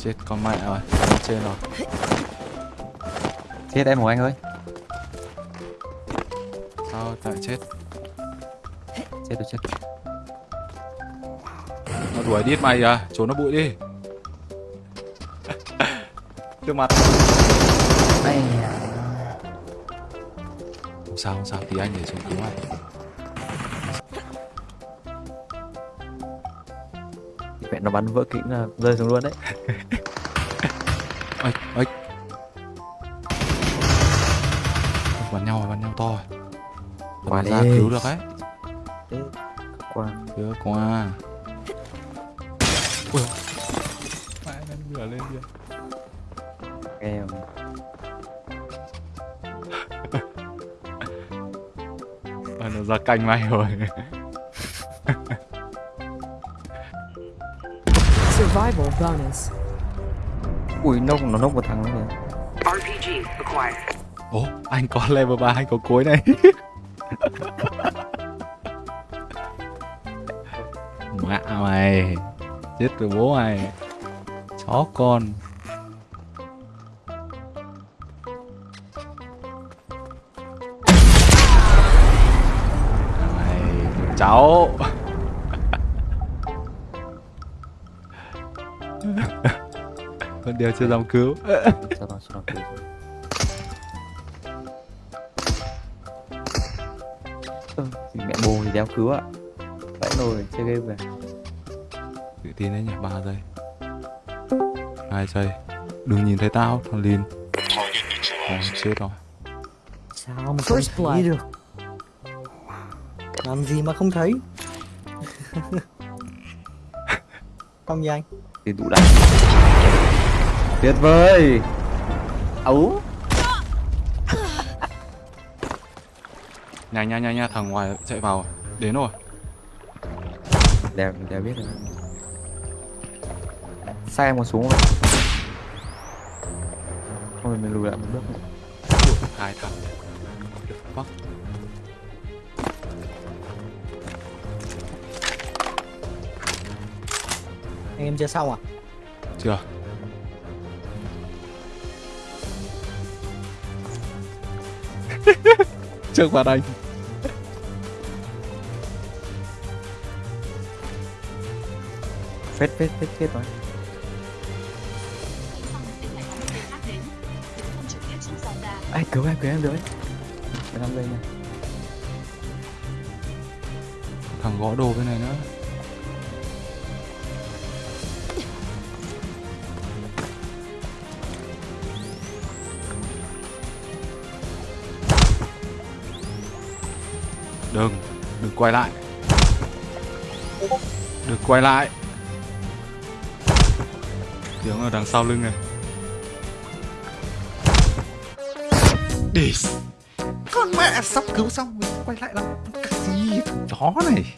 Chết con mẹ rồi, con trên rồi. Chết em của anh ơi Sao tại chết? Chết tôi chết Nó đuổi đít mày à, trốn nó bụi đi. Trước mặt. Không sao không sao, tí anh để xuống cứu mày. Mẹ nó bắn vỡ kính là rơi xuống luôn đấy Ây, ây. Bắn nhau, bắn nhau to. rồi. Qua ra cứu được ấy. Thế, qua Chưa qua. Ui. Mẹ nó vừa lên kìa. em Ờ, nó ra canh mày rồi. Survival bonus. Ui nốc nó nốc một thằng nữa kìa RPG acquired. Ồ, anh có level 3, anh có cối này. Mẹ mày. Chết rồi bố mày. Chó con. Mày, cháu. Con điều chưa dám cứu. Sao mẹ bồ thì đéo cứu ạ. Vậy rồi chơi game về. Tự tin đấy nhỉ, 3 giây. 2 giây. Đừng nhìn thấy tao, thằng Lin. Ồ, chết rồi. Sao mà không thấy được Làm gì mà không thấy? Không gì anh Thì đủ đánh Tuyệt vời. Ấu. Nhanh nhanh nhanh nha, thằng ngoài chạy vào. Đến rồi. Đèo, đèo biết rồi. Sai em còn xuống rồi. Không thì mình lùi lại một bước nữa. Hai thằng. Fuck Anh em chưa xong à? Chưa. Trước mặt anh. Phết phết phết phết rồi. Ai cứu em cứu em được ấy Để làm đây nha Thằng gõ đồ bên này nữa Đừng, đừng quay lại. Đừng quay lại. Tiếng ở đằng sau lưng này. Đi Con mẹ sắp cứu xong mình quay lại làm cái gì? Thằng chó này.